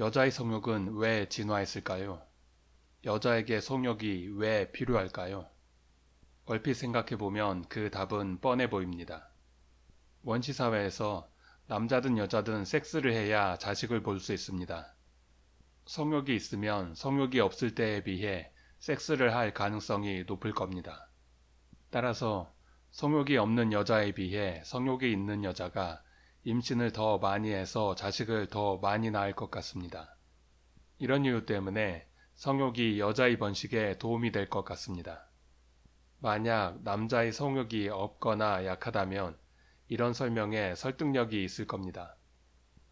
여자의 성욕은 왜 진화했을까요? 여자에게 성욕이 왜 필요할까요? 얼핏 생각해보면 그 답은 뻔해 보입니다. 원시사회에서 남자든 여자든 섹스를 해야 자식을 볼 수 있습니다. 성욕이 있으면 성욕이 없을 때에 비해 섹스를 할 가능성이 높을 겁니다. 따라서 성욕이 없는 여자에 비해 성욕이 있는 여자가 임신을 더 많이 해서 자식을 더 많이 낳을 것 같습니다. 이런 이유 때문에 성욕이 여자의 번식에 도움이 될 것 같습니다. 만약 남자의 성욕이 없거나 약하다면 이런 설명에 설득력이 있을 겁니다.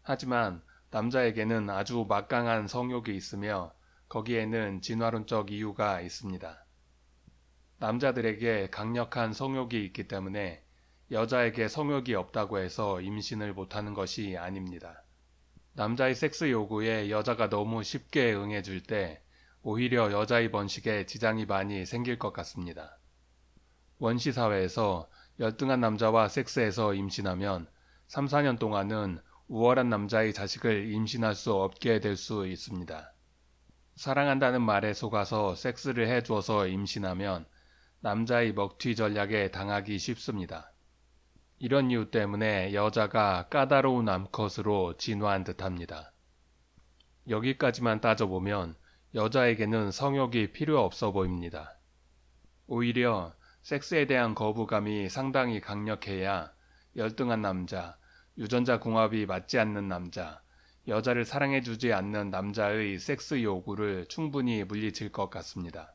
하지만 남자에게는 아주 막강한 성욕이 있으며 거기에는 진화론적 이유가 있습니다. 남자들에게 강력한 성욕이 있기 때문에 여자에게 성욕이 없다고 해서 임신을 못하는 것이 아닙니다. 남자의 섹스 요구에 여자가 너무 쉽게 응해줄 때 오히려 여자의 번식에 지장이 많이 생길 것 같습니다. 원시 사회에서 열등한 남자와 섹스해서 임신하면 3, 4년 동안은 우월한 남자의 자식을 임신할 수 없게 될 수 있습니다. 사랑한다는 말에 속아서 섹스를 해주어서 임신하면 남자의 먹튀 전략에 당하기 쉽습니다. 이런 이유 때문에 여자가 까다로운 암컷으로 진화한 듯합니다. 여기까지만 따져보면 여자에게는 성욕이 필요 없어 보입니다. 오히려 섹스에 대한 거부감이 상당히 강력해야 열등한 남자, 유전자 궁합이 맞지 않는 남자, 여자를 사랑해주지 않는 남자의 섹스 요구를 충분히 물리칠 것 같습니다.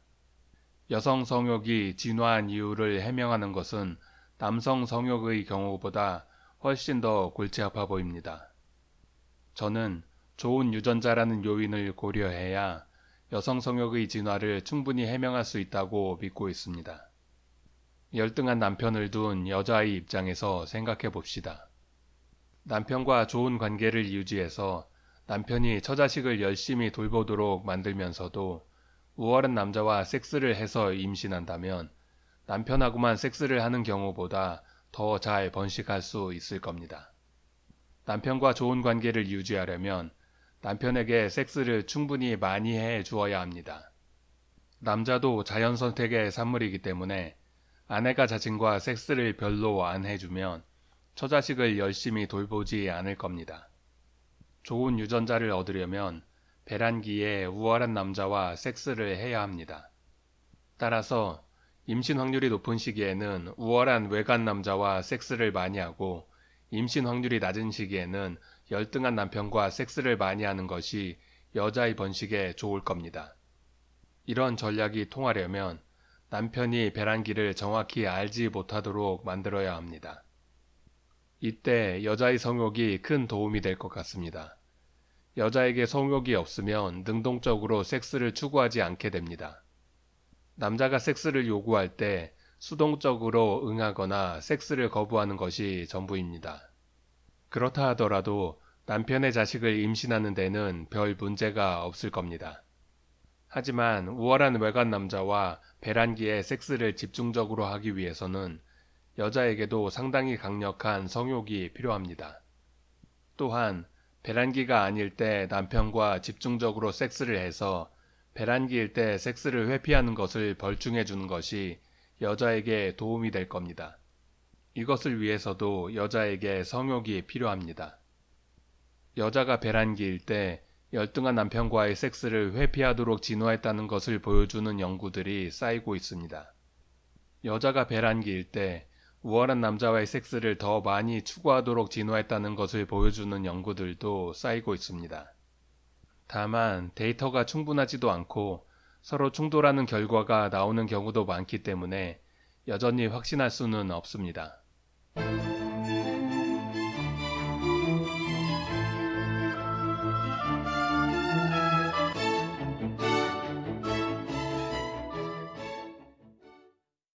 여성 성욕이 진화한 이유를 해명하는 것은 남성 성욕의 경우보다 훨씬 더 골치 아파 보입니다. 저는 좋은 유전자라는 요인을 고려해야 여성 성욕의 진화를 충분히 해명할 수 있다고 믿고 있습니다. 열등한 남편을 둔 여자의 입장에서 생각해 봅시다. 남편과 좋은 관계를 유지해서 남편이 처자식을 열심히 돌보도록 만들면서도 우월한 남자와 섹스를 해서 임신한다면 남편하고만 섹스를 하는 경우보다 더 잘 번식할 수 있을 겁니다. 남편과 좋은 관계를 유지하려면 남편에게 섹스를 충분히 많이 해 주어야 합니다. 남자도 자연 선택의 산물이기 때문에 아내가 자신과 섹스를 별로 안 해주면 처자식을 열심히 돌보지 않을 겁니다. 좋은 유전자를 얻으려면 배란기에 우월한 남자와 섹스를 해야 합니다. 따라서 임신 확률이 높은 시기에는 우월한 외간 남자와 섹스를 많이 하고 임신 확률이 낮은 시기에는 열등한 남편과 섹스를 많이 하는 것이 여자의 번식에 좋을 겁니다. 이런 전략이 통하려면 남편이 배란기를 정확히 알지 못하도록 만들어야 합니다. 이때 여자의 성욕이 큰 도움이 될 것 같습니다. 여자에게 성욕이 없으면 능동적으로 섹스를 추구하지 않게 됩니다. 남자가 섹스를 요구할 때 수동적으로 응하거나 섹스를 거부하는 것이 전부입니다. 그렇다 하더라도 남편의 자식을 임신하는 데는 별 문제가 없을 겁니다. 하지만 우월한 외관 남자와 배란기에 섹스를 집중적으로 하기 위해서는 여자에게도 상당히 강력한 성욕이 필요합니다. 또한 배란기가 아닐 때 남편과 집중적으로 섹스를 해서 배란기일 때 섹스를 회피하는 것을 벌중해 주는 것이 여자에게 도움이 될 겁니다. 이것을 위해서도 여자에게 성욕이 필요합니다. 여자가 배란기일 때 열등한 남편과의 섹스를 회피하도록 진화했다는 것을 보여주는 연구들이 쌓이고 있습니다. 여자가 배란기일 때 우월한 남자와의 섹스를 더 많이 추구하도록 진화했다는 것을 보여주는 연구들도 쌓이고 있습니다. 다만 데이터가 충분하지도 않고 서로 충돌하는 결과가 나오는 경우도 많기 때문에 여전히 확신할 수는 없습니다.